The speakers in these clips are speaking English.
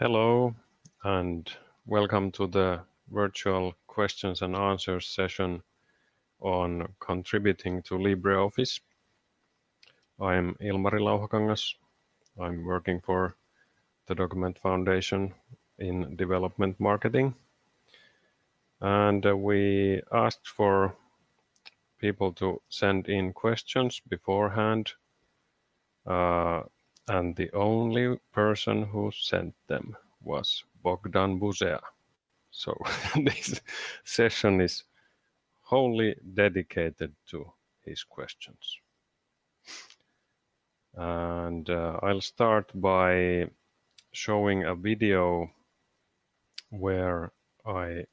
Hello and welcome to the virtual questions and answers session on contributing to LibreOffice. I'm Ilmari Lauhakangas. I'm working for the Document Foundation in development marketing. And uh, we asked for people to send in questions beforehand. Uh, and the only person who sent them was Bogdan Buzea. So this session is wholly dedicated to his questions. And uh, I'll start by showing a video where I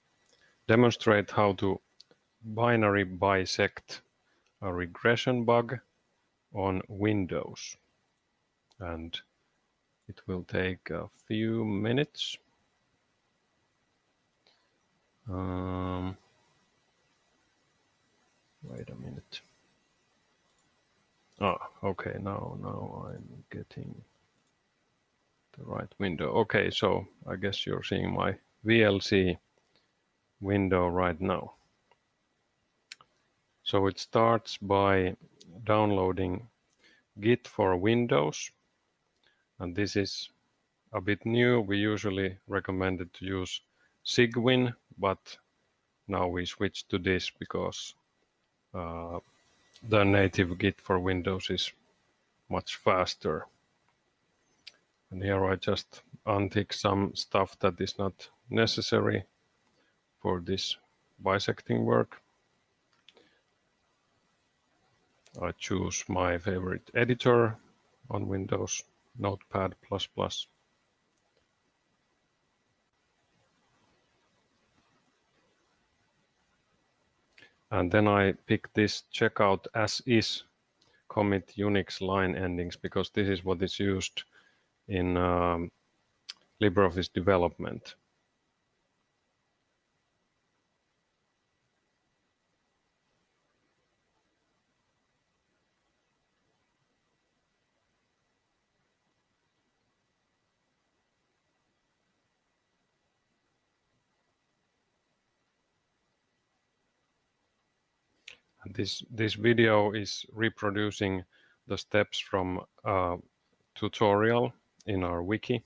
demonstrate how to binary bisect a regression bug on Windows. And it will take a few minutes. Um, wait a minute. Ah, okay, now, now I'm getting the right window. Okay, so I guess you're seeing my VLC window right now. So it starts by downloading Git for Windows. And this is a bit new. We usually recommended to use Cygwin, but now we switch to this because uh, the native Git for Windows is much faster. And here I just untick some stuff that is not necessary for this bisecting work. I choose my favorite editor on Windows, Notepad++. And then I pick this checkout as is commit Unix line endings because this is what is used in um, LibreOffice development. This, this video is reproducing the steps from a tutorial in our wiki.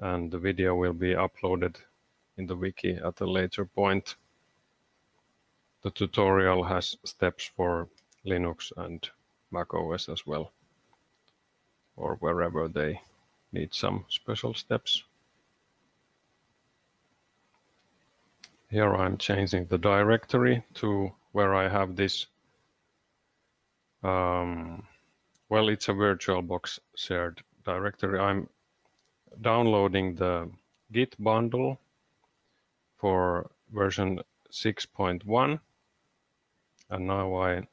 And the video will be uploaded in the wiki at a later point. The tutorial has steps for Linux and Mac OS as well, or wherever they need some special steps. Here I'm changing the directory to where I have this, um, well, it's a VirtualBox shared directory. I'm downloading the Git bundle for version 6.1. And now I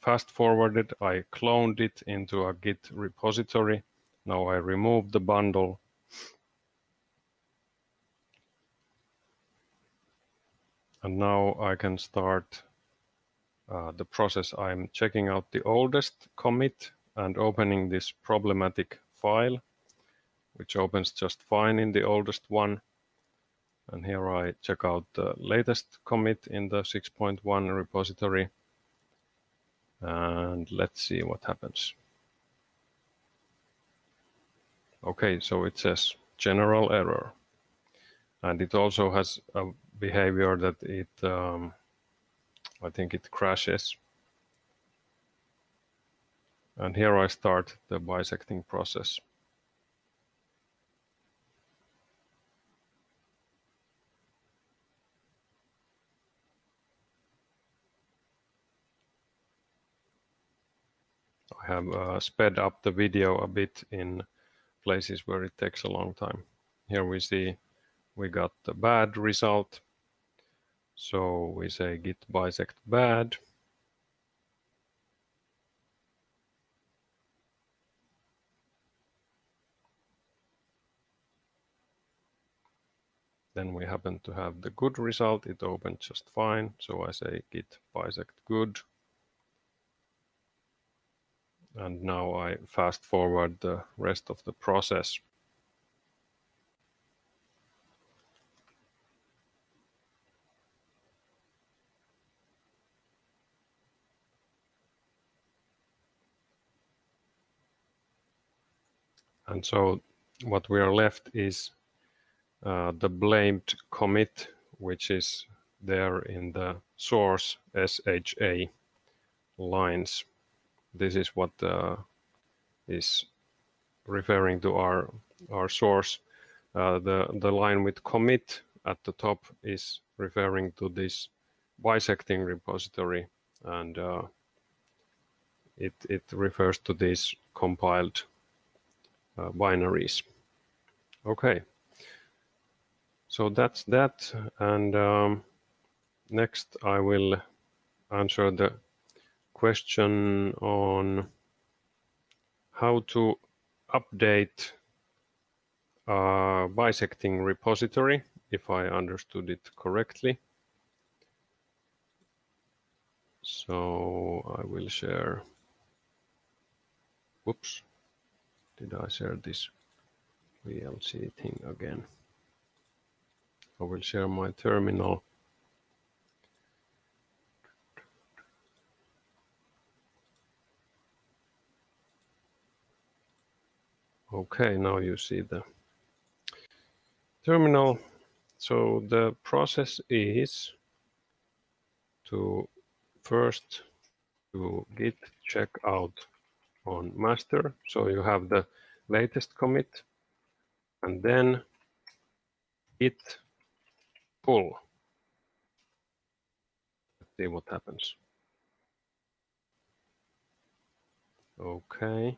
fast forwarded, I cloned it into a Git repository. Now I remove the bundle. And now I can start uh, the process, I'm checking out the oldest commit and opening this problematic file, which opens just fine in the oldest one. And here I check out the latest commit in the 6.1 repository. And let's see what happens. Okay, so it says general error. And it also has a behavior that it um, I think it crashes. And here I start the bisecting process. I have uh, sped up the video a bit in places where it takes a long time. Here we see we got the bad result so we say git bisect bad. Then we happen to have the good result. It opened just fine. So I say git bisect good. And now I fast forward the rest of the process. And so what we are left is uh, the blamed commit, which is there in the source SHA lines. This is what uh, is referring to our our source. Uh, the the line with commit at the top is referring to this bisecting repository, and uh, it it refers to these compiled uh, binaries. Okay, so that's that, and um, next I will answer the question on how to update a bisecting repository, if I understood it correctly. So I will share, whoops, did I share this VLC thing again? I will share my terminal. Okay, now you see the terminal. So the process is to first to git check out on master. So you have the latest commit and then git pull. Let's see what happens. Okay.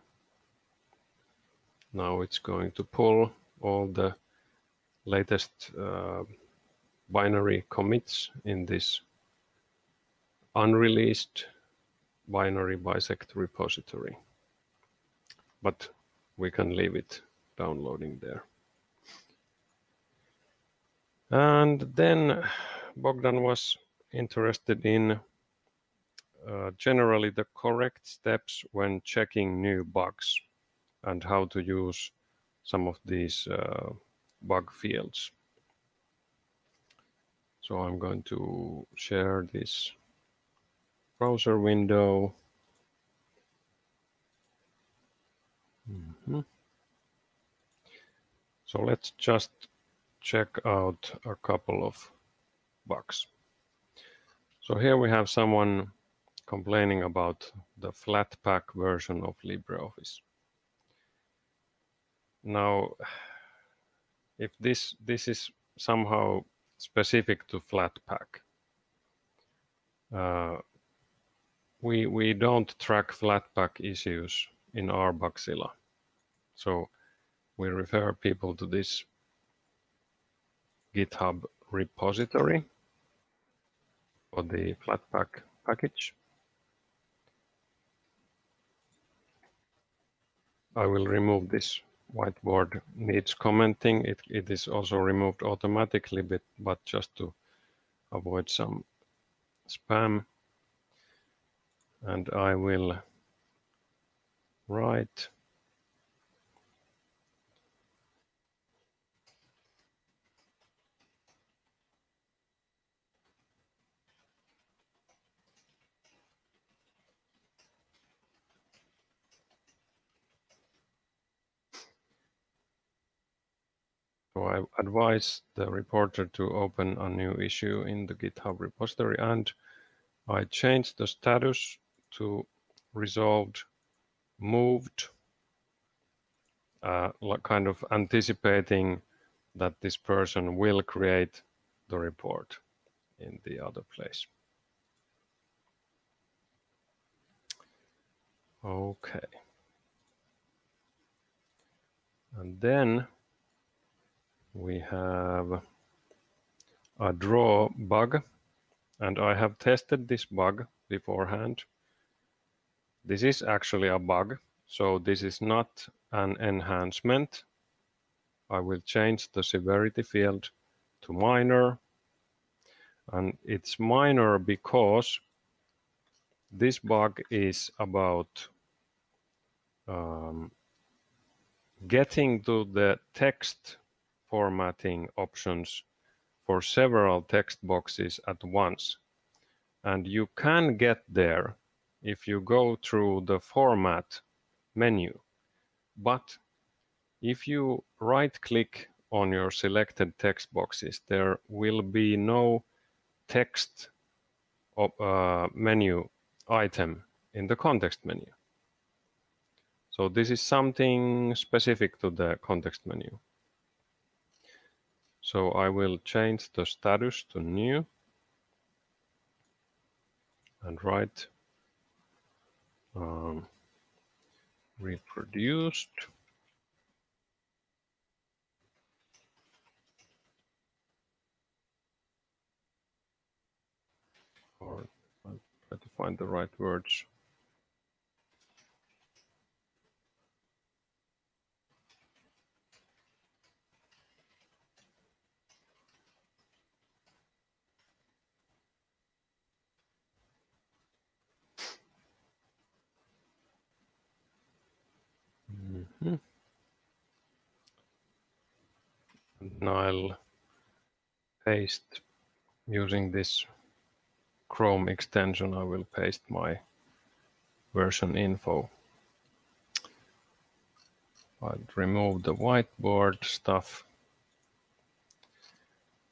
Now it's going to pull all the latest uh, binary commits in this unreleased binary bisect repository. But we can leave it downloading there. And then Bogdan was interested in uh, generally the correct steps when checking new bugs and how to use some of these uh, bug fields. So I'm going to share this browser window. Mm -hmm. So let's just check out a couple of bugs. So here we have someone complaining about the Flatpak version of LibreOffice. Now, if this this is somehow specific to Flatpak, uh, we we don't track Flatpak issues in our Bugzilla, so we refer people to this GitHub repository for the Flatpak package. I will remove this whiteboard needs commenting. It, it is also removed automatically, but, but just to avoid some spam. And I will write So I advise the reporter to open a new issue in the GitHub repository and I change the status to resolved moved, uh, kind of anticipating that this person will create the report in the other place. Okay. And then we have a draw bug and I have tested this bug beforehand. This is actually a bug, so this is not an enhancement. I will change the severity field to minor and it's minor because this bug is about um, getting to the text formatting options for several text boxes at once. And you can get there if you go through the format menu. But if you right click on your selected text boxes, there will be no text uh, menu item in the context menu. So this is something specific to the context menu. So I will change the status to new and write um, reproduced. Or I'll try to find the right words. And I'll paste using this Chrome extension, I will paste my version info. I'll remove the whiteboard stuff.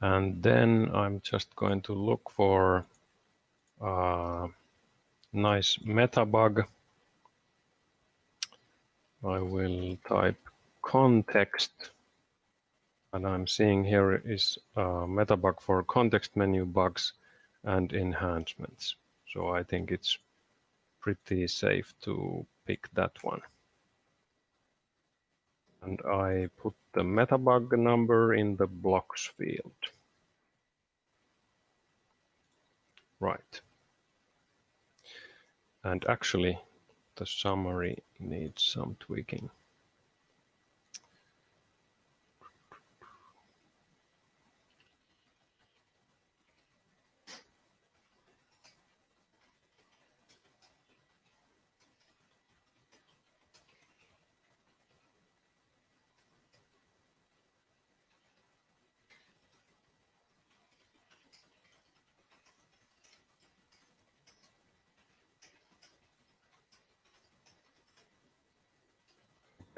And then I'm just going to look for a nice meta bug I will type context and I'm seeing here is uh, a meta bug for context menu bugs and enhancements. So I think it's pretty safe to pick that one. And I put the meta bug number in the blocks field. Right. And actually, the summary needs some tweaking.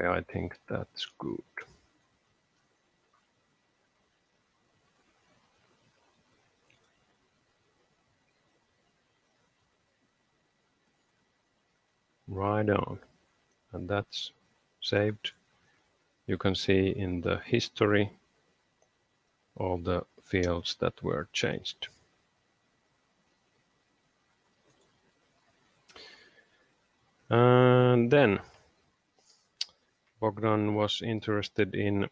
I think that's good. Right on. And that's saved. You can see in the history all the fields that were changed. And then Bogdan was interested in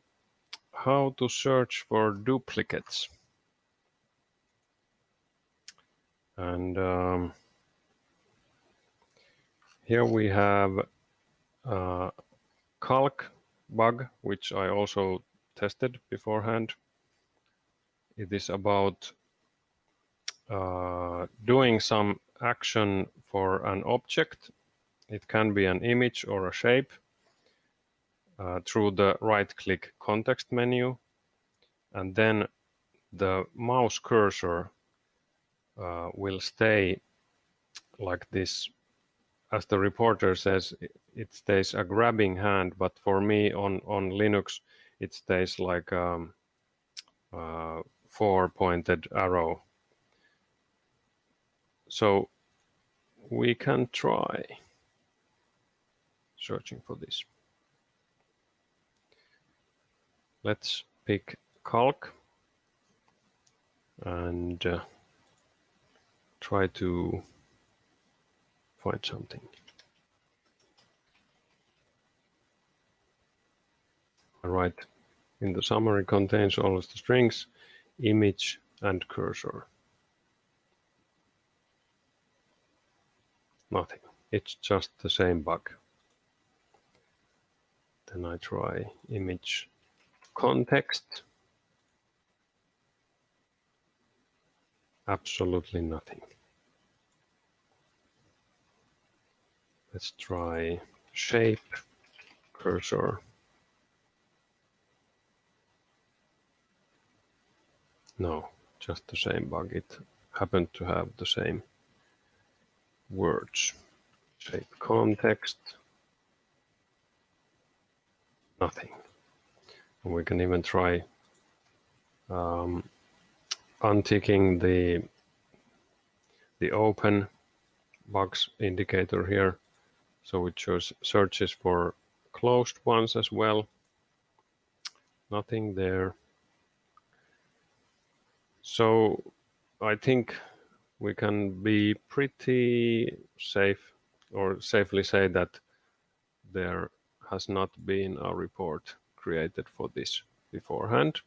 how to search for duplicates. And um, here we have a calc bug, which I also tested beforehand. It is about uh, doing some action for an object. It can be an image or a shape uh, through the right click context menu and then the mouse cursor uh, will stay like this. As the reporter says it stays a grabbing hand but for me on on linux it stays like um, uh, four pointed arrow. So we can try searching for this let's pick calc and uh, try to find something. All right, in the summary contains all of the strings, image and cursor. Nothing, it's just the same bug. Then I try image context? Absolutely nothing. Let's try shape, cursor. No, just the same bug. It happened to have the same words. Shape context. Nothing. We can even try um, unticking the the open box indicator here. So it shows searches for closed ones as well. Nothing there. So I think we can be pretty safe or safely say that there has not been a report created for this beforehand.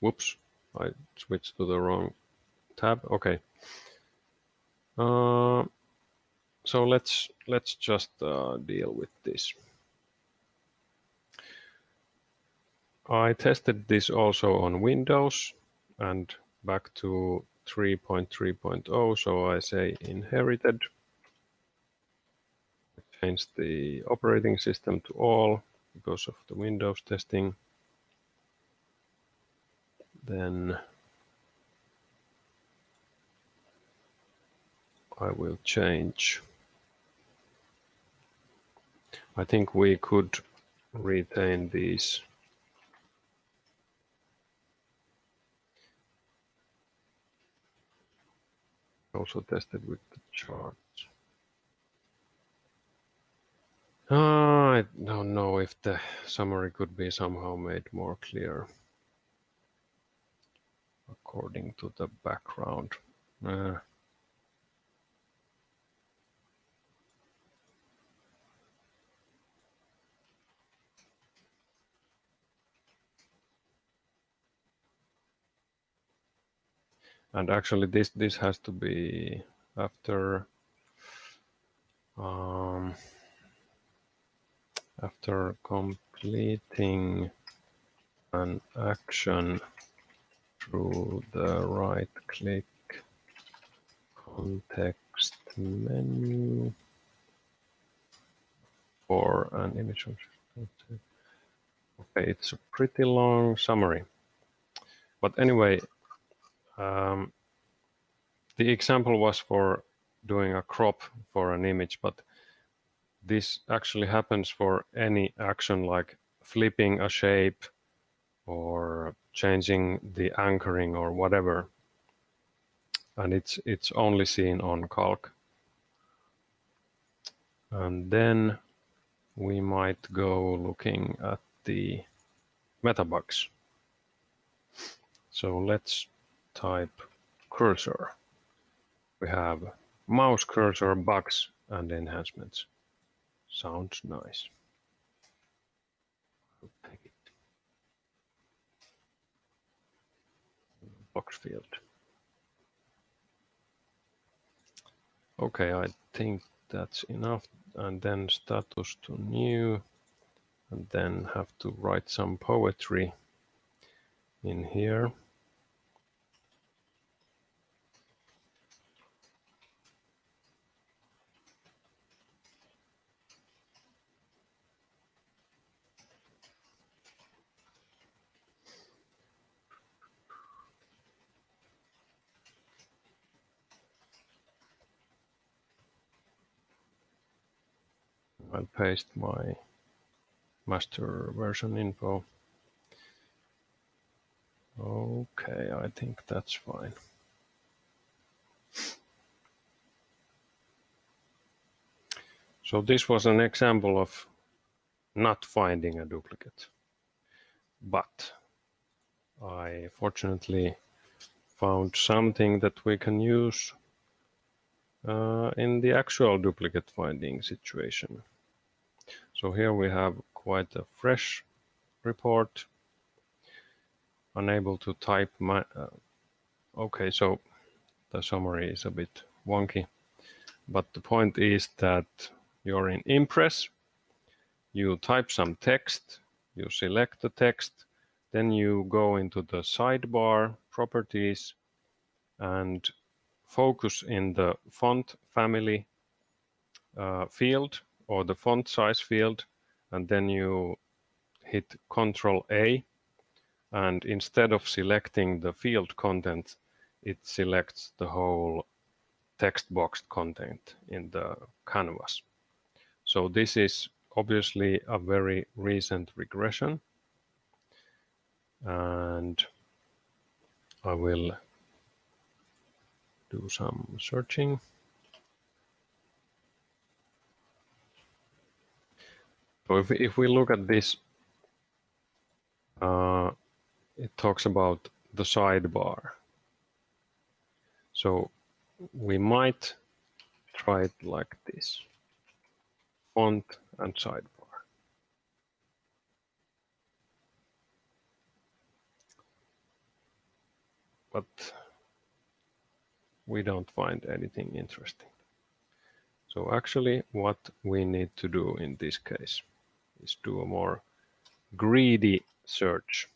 Whoops, I switched to the wrong tab. Okay. Uh, so let's let's just uh, deal with this. I tested this also on Windows and back to 3.3.0. So I say inherited. The operating system to all because of the Windows testing then I will change. I think we could retain these also tested with the charts. Uh, I don't know if the summary could be somehow made more clear according to the background. Uh, and actually this this has to be after um, after completing an action through the right click context menu for an image. Okay, it's a pretty long summary. But anyway, um, the example was for doing a crop for an image, but this actually happens for any action like flipping a shape or changing the anchoring or whatever. And it's, it's only seen on Calc. And then we might go looking at the metabugs. So let's type cursor. We have mouse cursor bugs and enhancements. Sounds nice. blocks field. Okay, I think that's enough. And then status to new, and then have to write some poetry in here. I'll paste my master version info. Okay, I think that's fine. So this was an example of not finding a duplicate. But I fortunately found something that we can use uh, in the actual duplicate finding situation. So here we have quite a fresh report. Unable to type my, uh, okay, so the summary is a bit wonky, but the point is that you're in Impress, you type some text, you select the text, then you go into the sidebar properties and focus in the font family uh, field or the font size field and then you hit Control A and instead of selecting the field content it selects the whole text box content in the canvas. So this is obviously a very recent regression. And I will do some searching. So if, if we look at this, uh, it talks about the sidebar. So we might try it like this, font and sidebar. But we don't find anything interesting. So actually what we need to do in this case is do a more greedy search.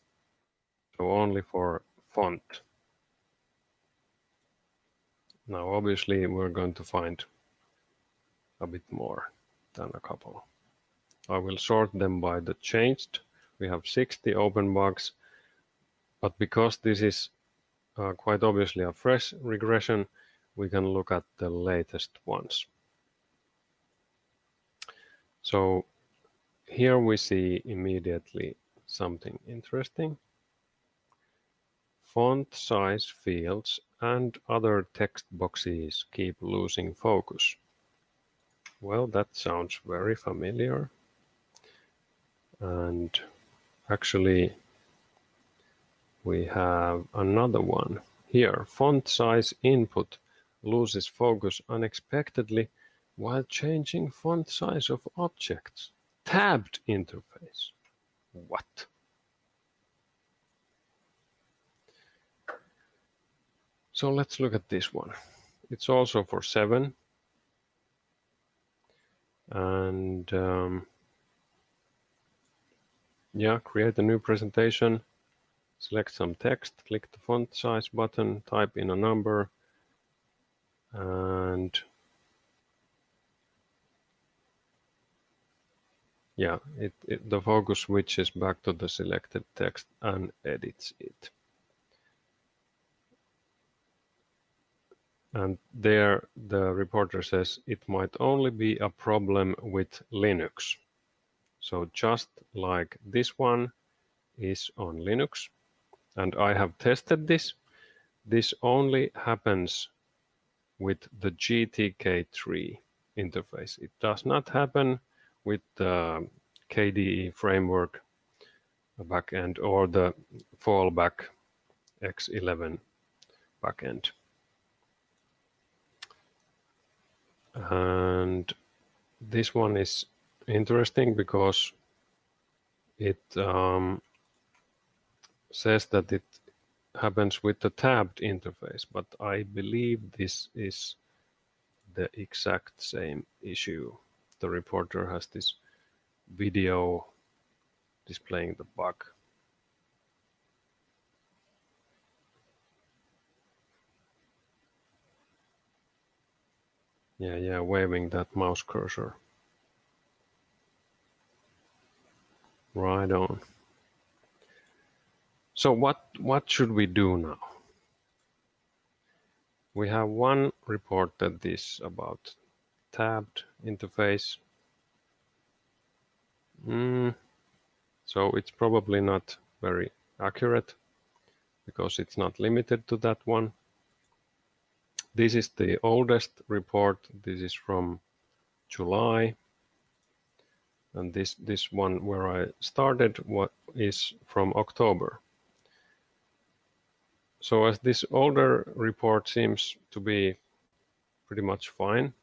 So only for font. Now obviously we're going to find a bit more than a couple. I will sort them by the changed. We have 60 open bugs, but because this is uh, quite obviously a fresh regression, we can look at the latest ones. So here we see immediately something interesting. Font size fields and other text boxes keep losing focus. Well, that sounds very familiar. And actually, we have another one here. Font size input loses focus unexpectedly while changing font size of objects. Tabbed interface. What? So let's look at this one. It's also for seven. And um, yeah, create a new presentation, select some text, click the font size button, type in a number, and yeah, it, it, the focus switches back to the selected text and edits it. And there the reporter says it might only be a problem with Linux. So just like this one is on Linux, and I have tested this, this only happens with the GTK3 interface. It does not happen with the KDE framework backend or the fallback X11 backend. and this one is interesting because it um, says that it happens with the tabbed interface, but I believe this is the exact same issue. The reporter has this video displaying the bug. Yeah, yeah, waving that mouse cursor. Right on. So what, what should we do now? We have one report that is about tabbed interface. Mm, so it's probably not very accurate because it's not limited to that one. This is the oldest report. This is from July. And this, this one where I started what is from October. So as this older report seems to be pretty much fine,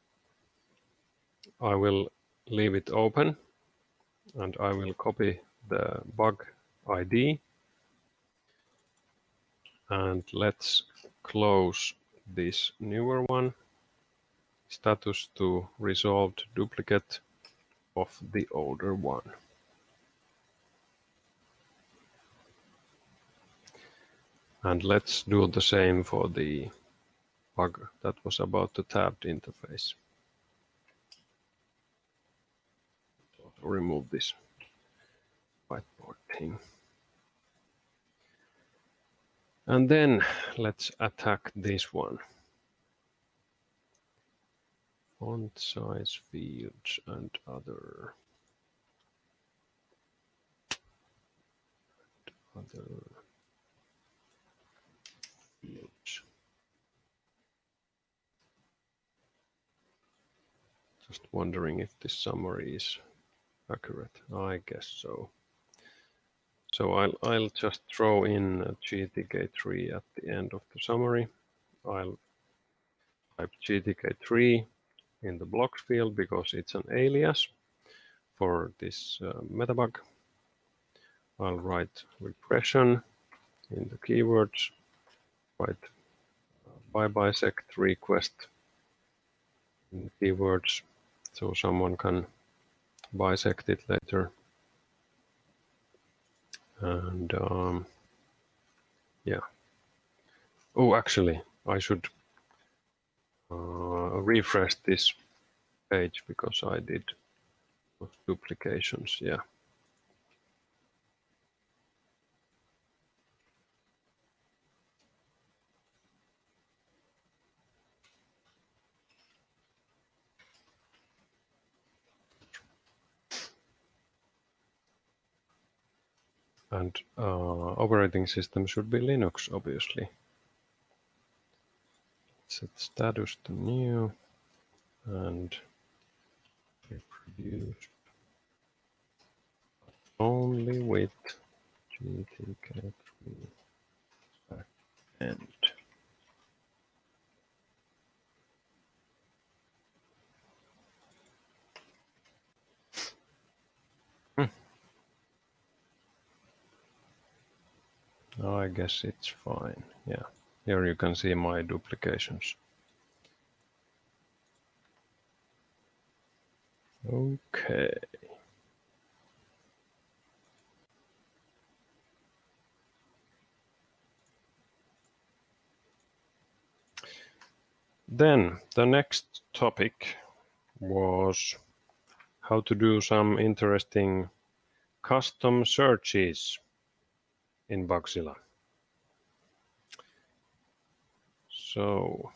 I will leave it open and I will copy the bug ID and let's close this newer one, status to resolved duplicate of the older one. And let's do the same for the bug that was about the tabbed interface. remove this whiteboard thing. And then let's attack this one. Font size fields and other. And other fields. Just wondering if this summary is accurate. I guess so. So I'll, I'll just throw in GTK3 at the end of the summary. I'll type GTK3 in the blocks field because it's an alias for this uh, metabug. I'll write regression in the keywords, write uh, bisect request in the keywords so someone can bisect it later. And um, yeah. Oh, actually, I should uh, refresh this page because I did duplications. Yeah. And uh, operating system should be Linux, obviously. Set status to new and reproduce only with GTK3 backend. Oh, I guess it's fine. Yeah, here you can see my duplications. Okay. Then the next topic was how to do some interesting custom searches in Bugzilla. So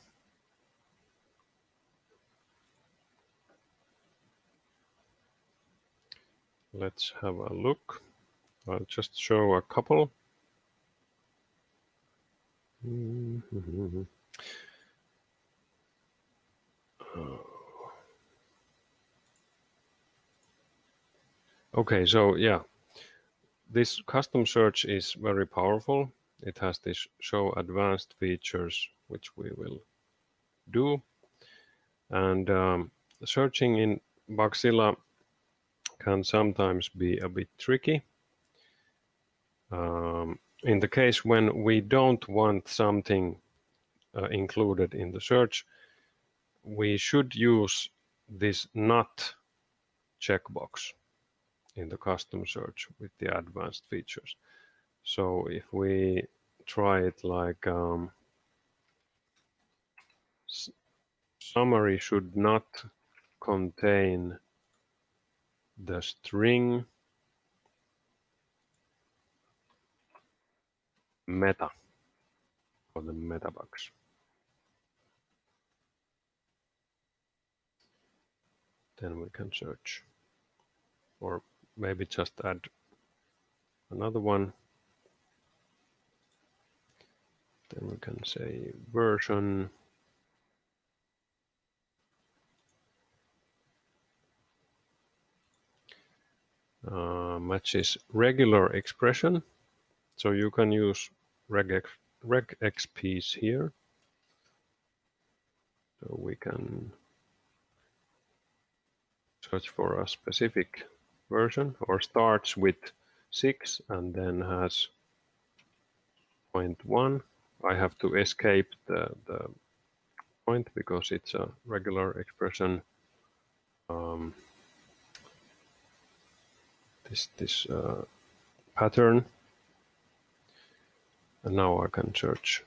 let's have a look. I'll just show a couple. Okay, so yeah, this custom search is very powerful. It has this show advanced features, which we will do. And um, searching in Bugzilla can sometimes be a bit tricky. Um, in the case when we don't want something uh, included in the search, we should use this not checkbox in the custom search with the advanced features. So if we try it like um, summary should not contain the string meta or the meta bugs. Then we can search or maybe just add another one. Then we can say version. Uh, matches regular expression. So you can use regex, regexps here. So we can search for a specific version or starts with 6 and then has 0.1. I have to escape the, the point because it's a regular expression. Um, this this uh, pattern. And now I can search.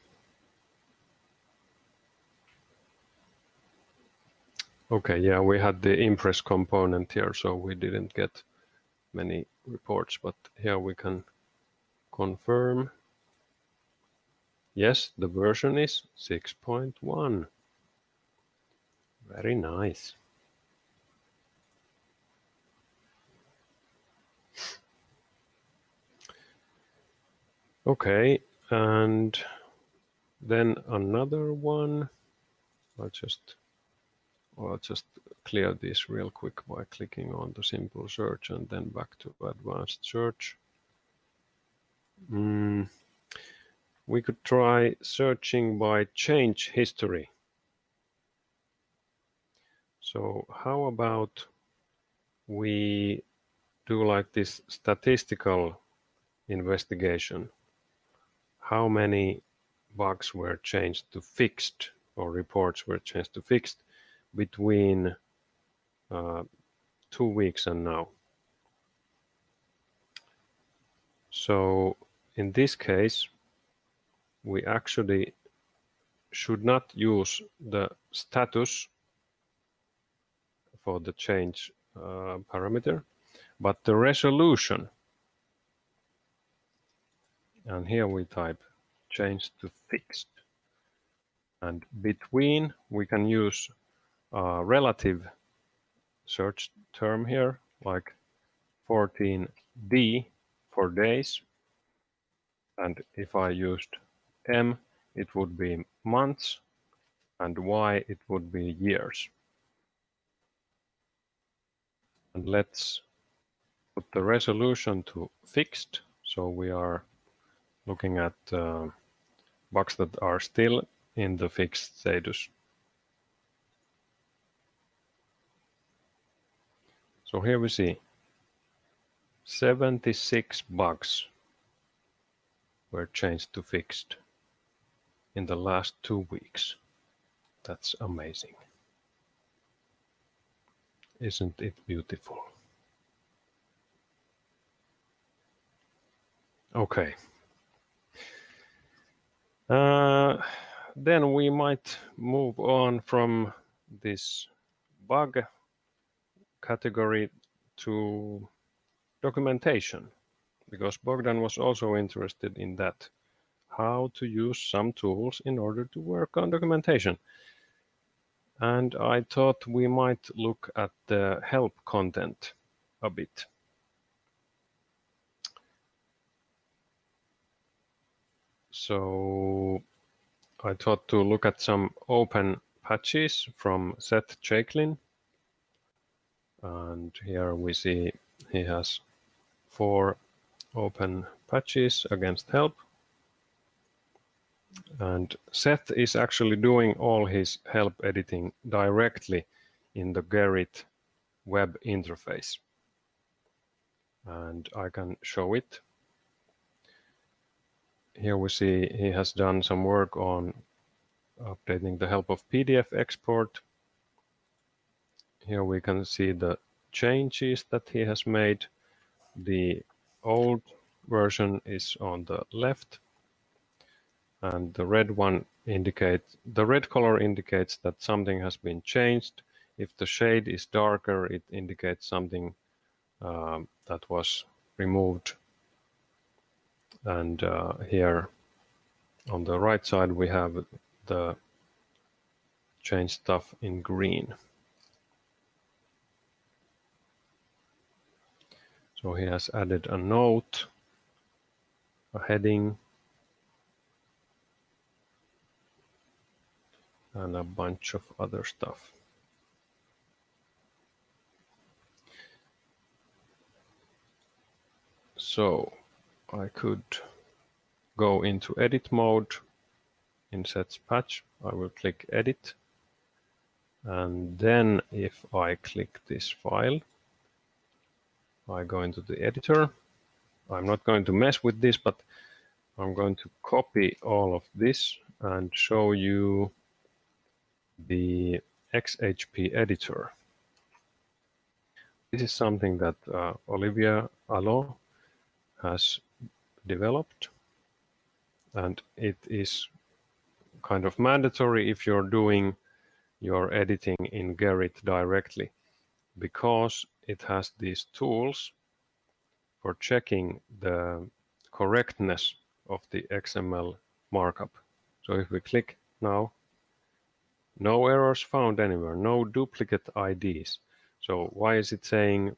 Okay, yeah, we had the Impress component here, so we didn't get many reports, but here we can confirm. Yes, the version is 6.1. Very nice. Okay, and then another one. I'll just I'll just clear this real quick by clicking on the simple search and then back to advanced search. Mm, we could try searching by change history. So how about we do like this statistical investigation? How many bugs were changed to fixed or reports were changed to fixed between two weeks and now. So in this case, we actually should not use the status for the change uh, parameter, but the resolution. And here we type change to fixed. And between, we can use a relative search term here, like 14D for days. And if I used M, it would be months, and Y, it would be years. And let's put the resolution to fixed. So we are looking at uh, bugs that are still in the fixed status. So here we see 76 bugs were changed to fixed in the last two weeks. That's amazing. Isn't it beautiful? Okay. Uh, then we might move on from this bug category to documentation because Bogdan was also interested in that how to use some tools in order to work on documentation and I thought we might look at the help content a bit. So I thought to look at some open patches from Seth Chaiklin. And here we see he has four open patches against help. And Seth is actually doing all his help editing directly in the Gerrit web interface. And I can show it here we see he has done some work on updating the help of PDF export. Here we can see the changes that he has made. The old version is on the left and the red one indicates the red color indicates that something has been changed. If the shade is darker, it indicates something um, that was removed and uh, here on the right side we have the change stuff in green. So he has added a note, a heading, and a bunch of other stuff. So I could go into edit mode in Seth's patch. I will click edit. And then if I click this file, I go into the editor. I'm not going to mess with this, but I'm going to copy all of this and show you the XHP editor. This is something that uh, Olivier Hallot has developed and it is kind of mandatory if you're doing your editing in Gerrit directly because it has these tools for checking the correctness of the XML markup. So if we click now, no errors found anywhere, no duplicate IDs. So why is it saying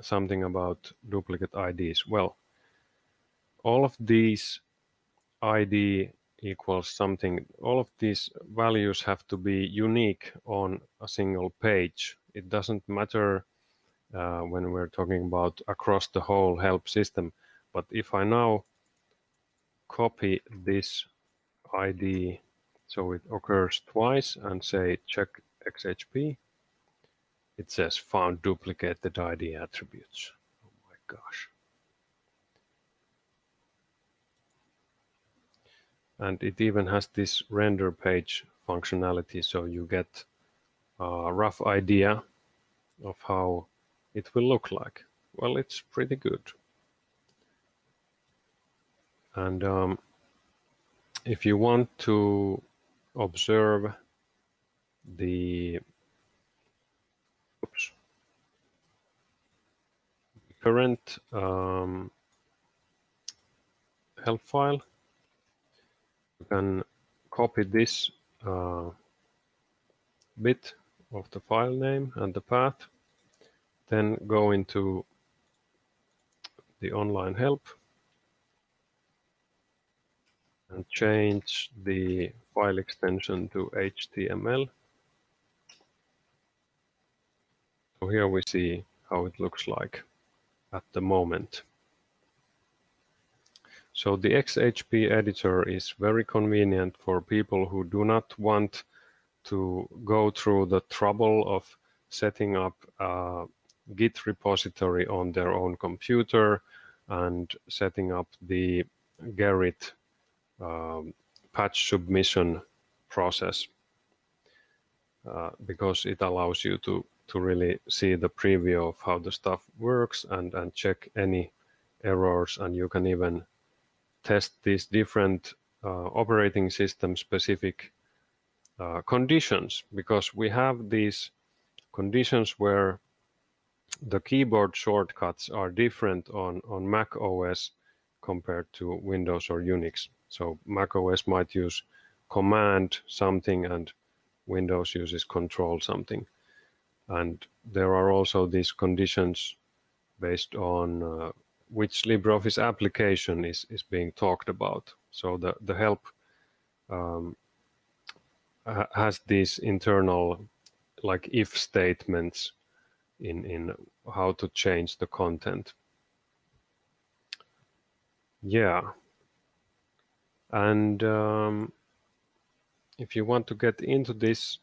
something about duplicate IDs? Well, all of these ID equals something. All of these values have to be unique on a single page. It doesn't matter uh, when we're talking about across the whole help system. But if I now copy this ID so it occurs twice and say check XHP, it says found duplicated ID attributes. Oh my gosh. And it even has this render page functionality so you get a rough idea of how it will look like. Well, it's pretty good. And um, if you want to observe the oops, current um, help file, you can copy this uh, bit of the file name and the path, then go into the online help and change the file extension to HTML. So here we see how it looks like at the moment. So the XHP editor is very convenient for people who do not want to go through the trouble of setting up a Git repository on their own computer and setting up the Gerrit um, patch submission process. Uh, because it allows you to to really see the preview of how the stuff works and and check any errors. And you can even test these different uh, operating system specific uh, conditions. Because we have these conditions where the keyboard shortcuts are different on on Mac OS compared to Windows or Unix. So Mac OS might use command something and Windows uses control something. And there are also these conditions based on uh, which LibreOffice application is, is being talked about. So the, the help um, has these internal like if statements in, in how to change the content. Yeah. And um, if you want to get into this,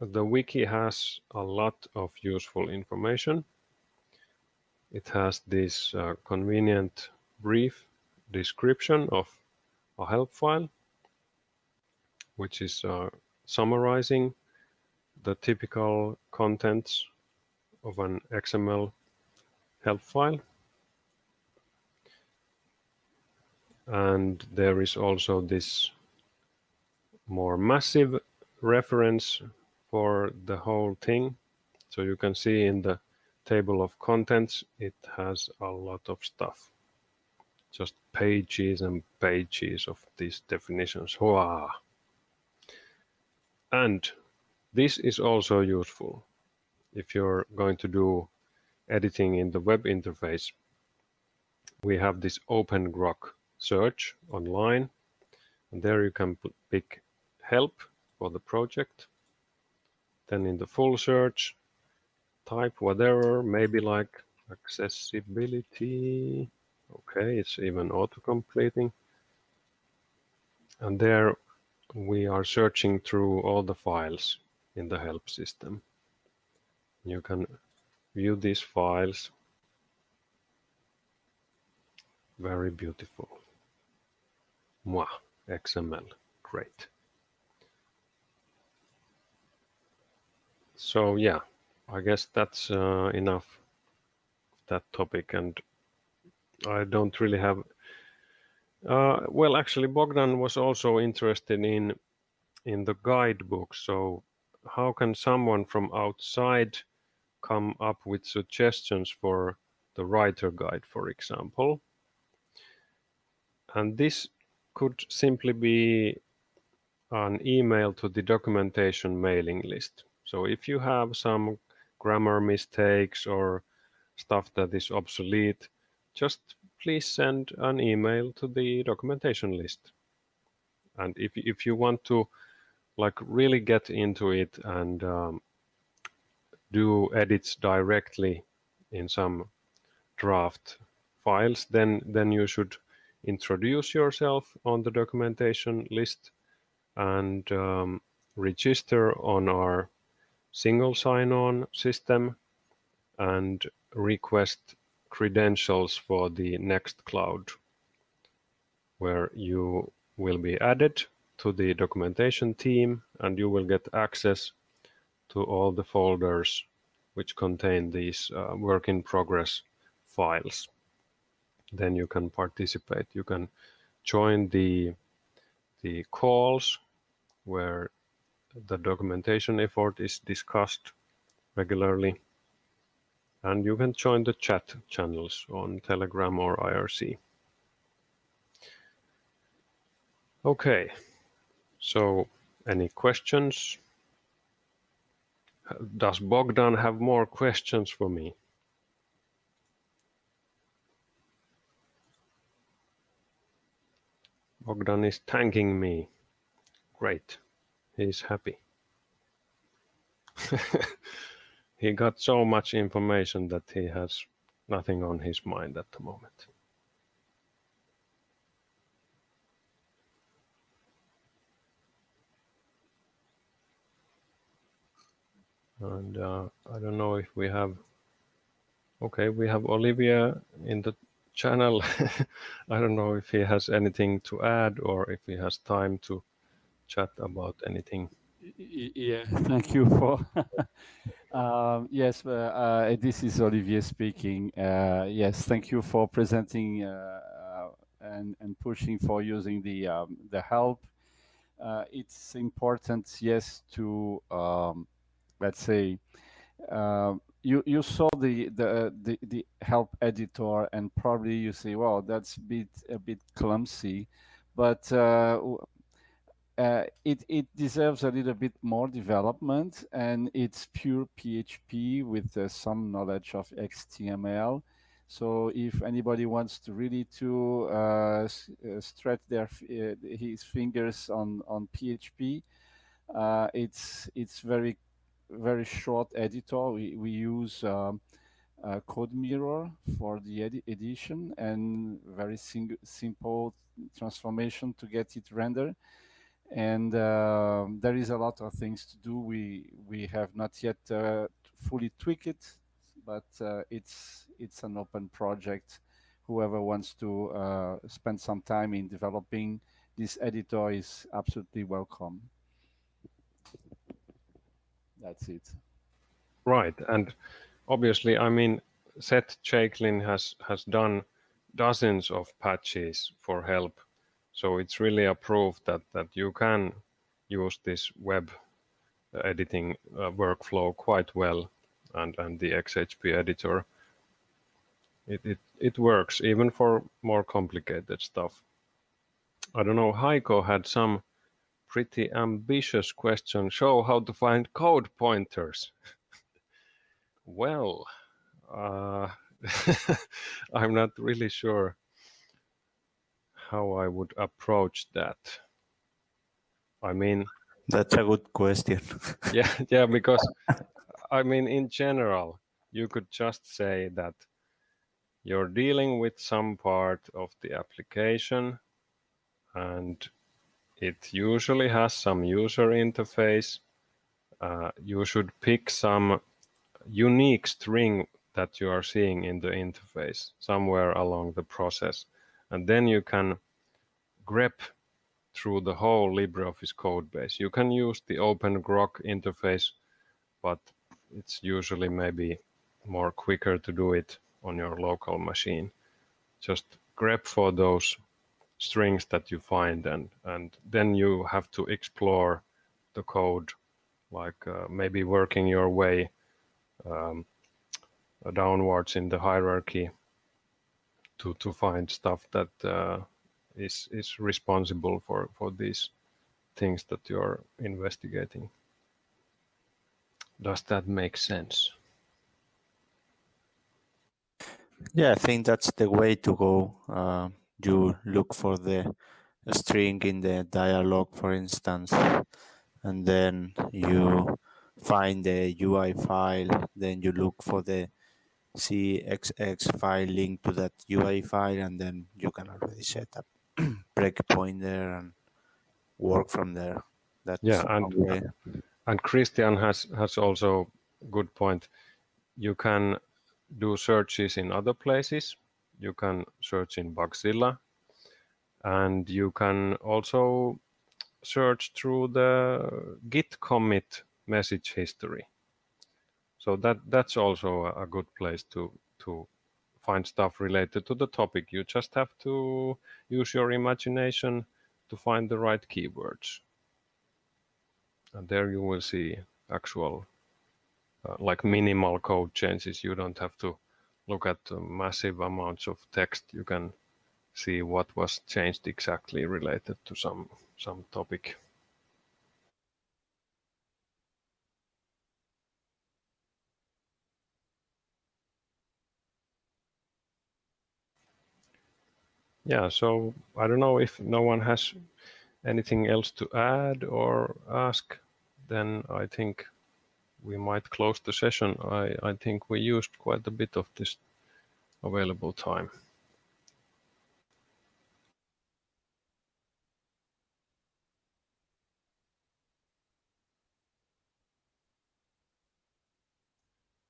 the wiki has a lot of useful information. It has this uh, convenient brief description of a help file, which is uh, summarizing the typical contents of an XML help file. and there is also this more massive reference for the whole thing. So you can see in the table of contents, it has a lot of stuff. Just pages and pages of these definitions. Wow. And this is also useful if you're going to do editing in the web interface. We have this OpenGrok search online. And there you can put, pick help for the project. Then in the full search type whatever maybe like accessibility. Okay it's even auto completing and there we are searching through all the files in the help system you can view these files. Very beautiful. Moi, XML, great. So yeah, I guess that's uh, enough that topic and I don't really have uh, well actually Bogdan was also interested in in the guidebook. So how can someone from outside come up with suggestions for the writer guide for example and this could simply be an email to the documentation mailing list. So if you have some grammar mistakes or stuff that is obsolete, just please send an email to the documentation list And if, if you want to like really get into it and um, do edits directly in some draft files, then, then you should introduce yourself on the documentation list and um, register on our single sign-on system and request credentials for the Nextcloud where you will be added to the documentation team and you will get access to all the folders which contain these uh, work in progress files. Then you can participate. You can join the, the calls where the documentation effort is discussed regularly. And you can join the chat channels on Telegram or IRC. Okay, so any questions? Does Bogdan have more questions for me? Bogdan is thanking me. Great. He's happy. he got so much information that he has nothing on his mind at the moment. And uh, I don't know if we have, okay, we have Olivier in the channel. I don't know if he has anything to add or if he has time to chat about anything. Yeah, thank you for. um, yes, uh, uh, this is Olivier speaking. Uh, yes, thank you for presenting uh, uh, and and pushing for using the um, the help. It's important, yes, to um, let's say you you saw the, the the the help editor and probably you say, well, that's a bit a bit clumsy, but uh, uh, it it deserves a little bit more development, and it's pure PHP with uh, some knowledge of HTML. So if anybody wants to really to uh, uh, stretch their uh, his fingers on on PHP, it's it's very very short editor. We, we use um, CodeMirror for the edi edition and very simple transformation to get it rendered. And uh, there is a lot of things to do. We we have not yet uh, fully tweaked it, but uh, it's it's an open project. Whoever wants to uh, spend some time in developing this editor is absolutely welcome that's it. Right, and obviously, I mean, Seth Chaiklin has has done dozens of patches for help, so it's really a proof that that you can use this web editing uh, workflow quite well, and and the XHP editor. It, it it works even for more complicated stuff. I don't know. Heiko had some pretty ambitious question. Show how to find code pointers. well, uh, I'm not really sure how I would approach that. I mean, that's a good question. yeah, yeah, because I mean, in general, you could just say that you're dealing with some part of the application and it usually has some user interface. Uh, you should pick some unique string that you are seeing in the interface somewhere along the process. And then you can grep through the whole LibreOffice code base. You can use the OpenGrok interface, but it's usually maybe more quicker to do it on your local machine. Just grep for those strings that you find and and then you have to explore the code like uh, maybe working your way um, downwards in the hierarchy to to find stuff that uh, is is responsible for for these things that you're investigating. Does that make sense? Yeah i think that's the way to go uh, you uh-huh. look for the string in the dialog, for instance, and then you find the UI file, then you look for the CXX file linked to that UI file, and then you can already set up breakpoint there and work from there. That's yeah, and way. and Christian has has also good point. You can do searches in other places. You can search in Bugzilla, and you can also search through the Git commit message history. So that that's also a good place to to find stuff related to the topic. You just have to use your imagination to find the right keywords. And there you will see actual uh, like minimal code changes. You don't have to look at massive amounts of text. You can see what was changed exactly related to some some topic. Yeah, so I don't know if no one has anything else to add or ask, then I think we might close the session. I, I think we used quite a bit of this available time.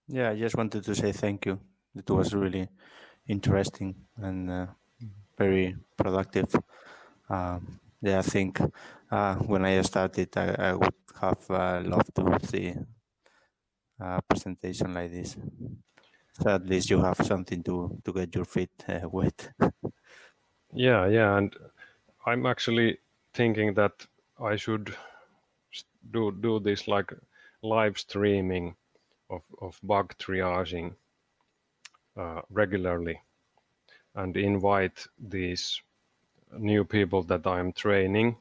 Yeah, I just wanted to say thank you. It was really interesting and uh, very productive. Um, yeah, I think uh, when I started, I, I would have uh, loved to see a presentation like this. So at least you have something to to get your feet uh, wet. yeah, yeah, and I'm actually thinking that I should do do this like live streaming of of bug triaging uh, regularly and invite these new people that I'm training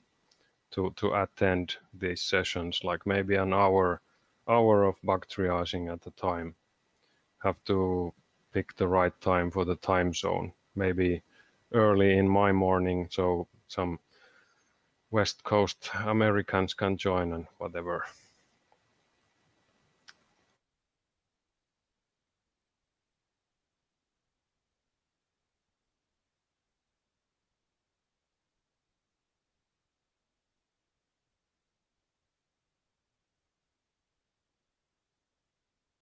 to to attend these sessions, like maybe an hour hour of bug triaging at a time have to pick the right time for the time zone. Maybe early in my morning, so some West Coast Americans can join and whatever.